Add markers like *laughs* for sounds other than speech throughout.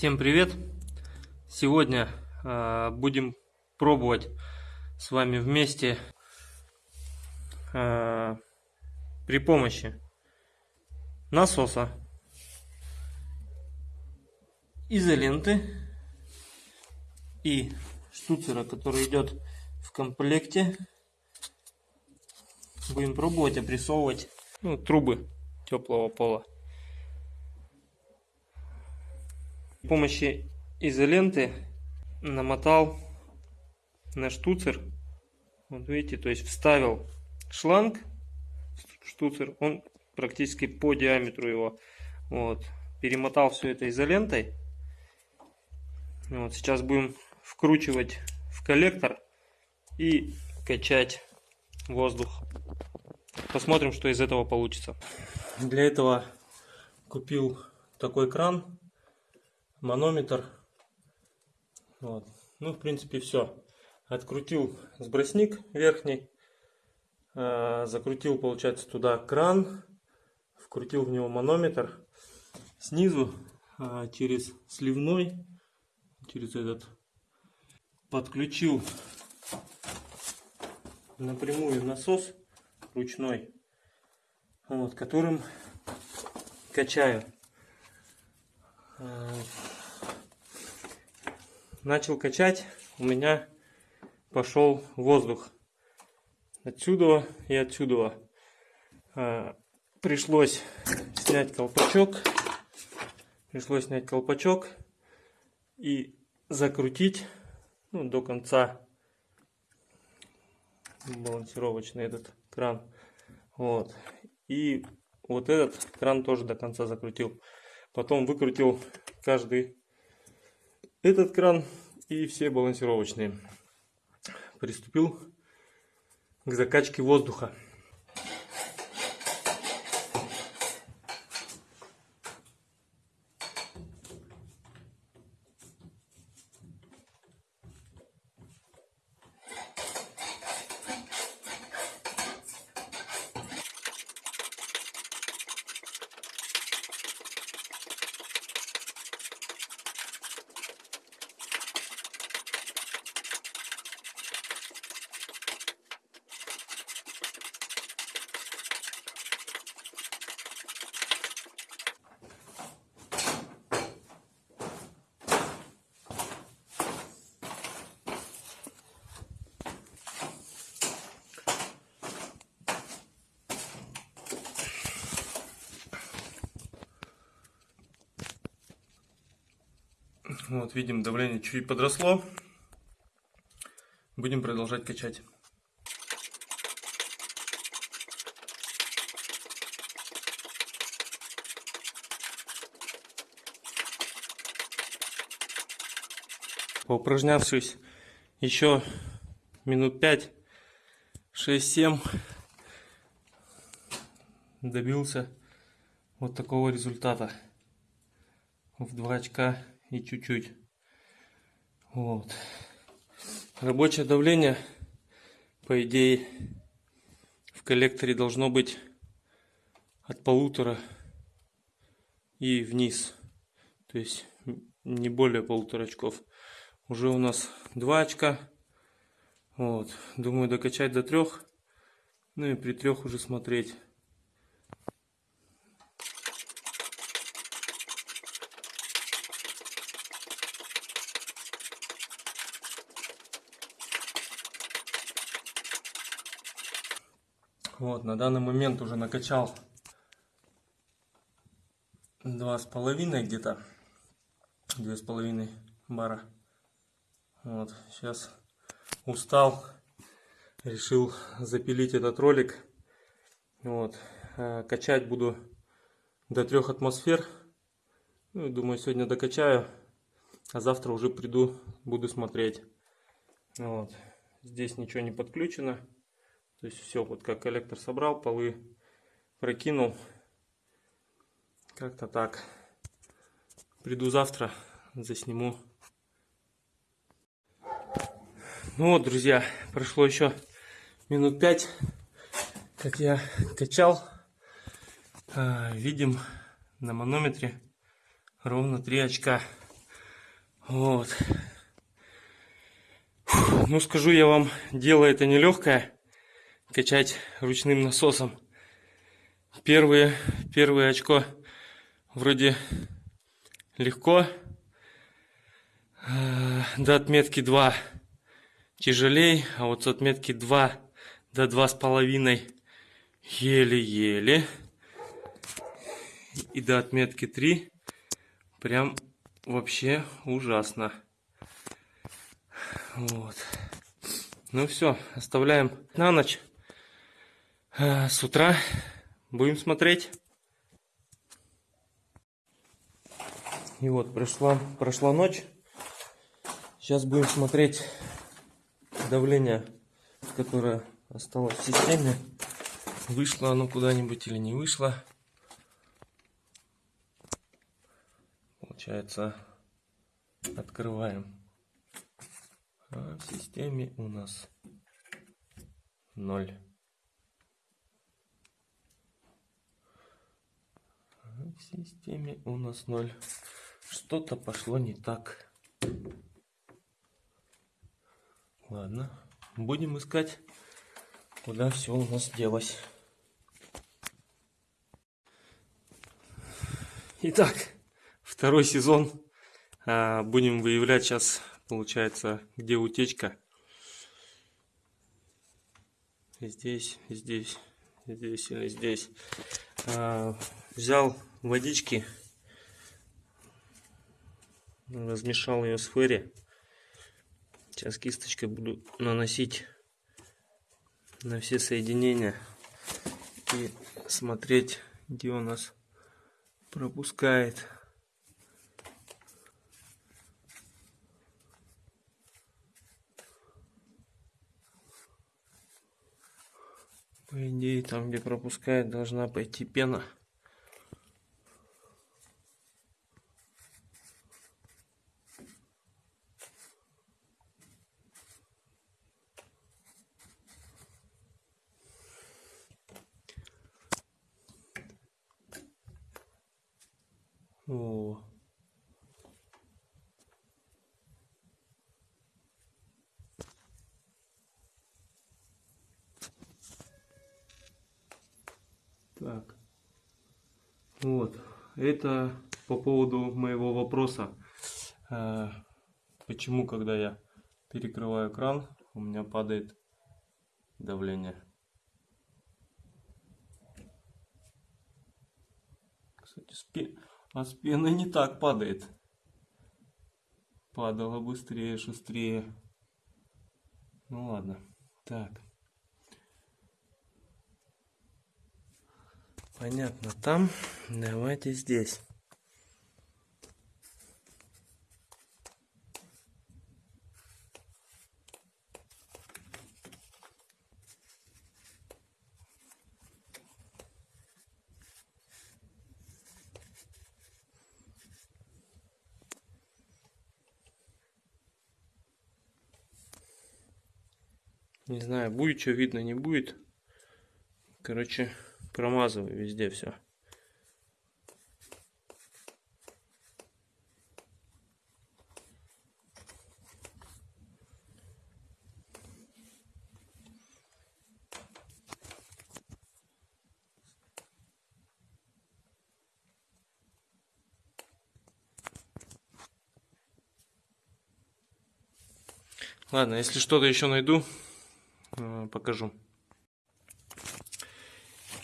Всем привет! Сегодня э, будем пробовать с вами вместе э, при помощи насоса, изоленты и штуцера, который идет в комплекте. Будем пробовать опрессовывать ну, трубы теплого пола. С помощью изоленты намотал на штуцер. Вот видите, то есть вставил шланг, штуцер, он практически по диаметру его. Вот. Перемотал все это изолентой. Вот. Сейчас будем вкручивать в коллектор и качать воздух. Посмотрим, что из этого получится. Для этого купил такой кран манометр. Вот. Ну, в принципе, все. Открутил сбросник верхний. Э, закрутил, получается, туда кран. Вкрутил в него манометр. Снизу э, через сливной, через этот, подключил напрямую насос ручной, вот, которым качаю. Начал качать, у меня пошел воздух. Отсюда и отсюда. А, пришлось снять колпачок. Пришлось снять колпачок и закрутить ну, до конца балансировочный этот кран. Вот. И вот этот кран тоже до конца закрутил. Потом выкрутил каждый этот кран и все балансировочные. Приступил к закачке воздуха. Вот, видим, давление чуть подросло. Будем продолжать качать. Поупражнявшись еще минут 5, 6-7, добился вот такого результата в 2 очка и чуть-чуть. Вот. Рабочее давление, по идее, в коллекторе должно быть от полутора и вниз. То есть не более полутора очков. Уже у нас два очка. Вот. Думаю докачать до трех. Ну и при трех уже смотреть. Вот, на данный момент уже накачал два с половиной где-то, две с половиной бара. Вот, сейчас устал, решил запилить этот ролик. Вот, э, качать буду до трех атмосфер. Ну, думаю, сегодня докачаю, а завтра уже приду, буду смотреть. Вот, здесь ничего не подключено. То есть все, вот как коллектор собрал, полы прокинул. Как-то так. Приду завтра, засниму. Ну вот, друзья, прошло еще минут пять, как я качал. А, видим на манометре ровно 3 очка. Вот. Ну, скажу я вам, дело это нелегкое. Качать ручным насосом. Первые, первое очко вроде легко. Э, До отметки 2 тяжелей, а вот с отметки 2 до 2,5 еле-еле. И до отметки 3 прям вообще ужасно. Вот. Ну все, оставляем на ночь. Э, с утра будем смотреть. И вот прошла, прошла ночь. Сейчас будем смотреть давление, которое осталось в системе. Вышло оно куда-нибудь или не вышло. Получается, открываем. А в системе у нас ноль. В системе у нас ноль. Что-то пошло не так. Ладно, будем искать, куда все у нас делось. Итак, второй сезон. А, Будем выявлять сейчас, получается, где утечка. Здесь, здесь, здесь или здесь. А, Взял водички, размешал ее с ферри. Сейчас кисточкой буду наносить на все соединения и смотреть, где у нас пропускает. По идее, там, где пропускает, должна пойти пена. Так. Вот. Это по поводу моего вопроса. э, Почему, когда я перекрываю кран, у меня падает давление? Кстати, с а с пеной не так падает. Падало быстрее, шустрее. Ну ладно. Так. Понятно, там. Давайте здесь. Не знаю, будет что видно, не будет. Короче, промазываю везде все. Ладно, если что-то еще найду, э, покажу.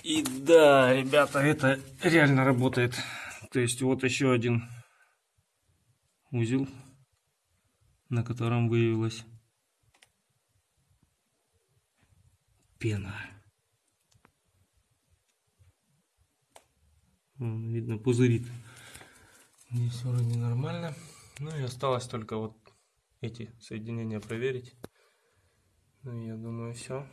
И да, ребята, это реально работает. То есть вот еще один узел, на котором выявилась пена. Видно, пузырит. Здесь вроде нормально. Ну и осталось только вот эти соединения проверить. Ну, я думаю, все.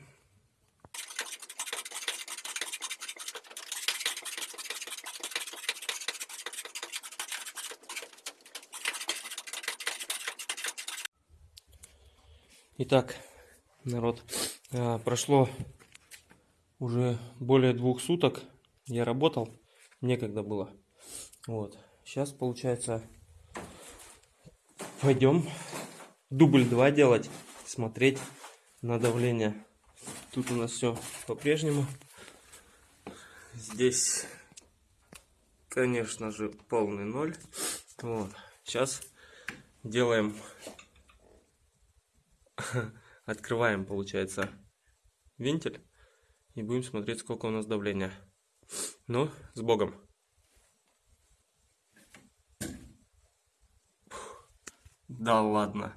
Итак, народ, а, прошло уже более двух суток. Я работал, некогда было. Вот. Сейчас получается пойдем дубль 2 делать, смотреть на давление. Тут у нас все по-прежнему. Здесь, конечно же, полный ноль. Вот. Сейчас делаем, *laughs* открываем, получается, вентиль и будем смотреть, сколько у нас давления. Ну, с Богом. Да ладно.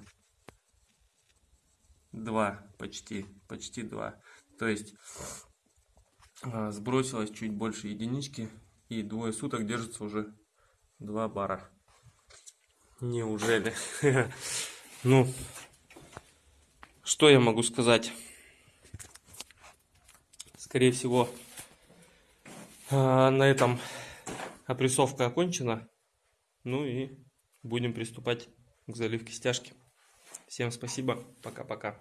Два, почти, почти два. То есть а, сбросилось чуть больше единички и двое суток держится уже два бара. Неужели? *laughs* Ну, что я могу сказать? Скорее всего, а, на этом опрессовка окончена. Ну и будем приступать к заливке стяжки. Всем спасибо. Пока-пока.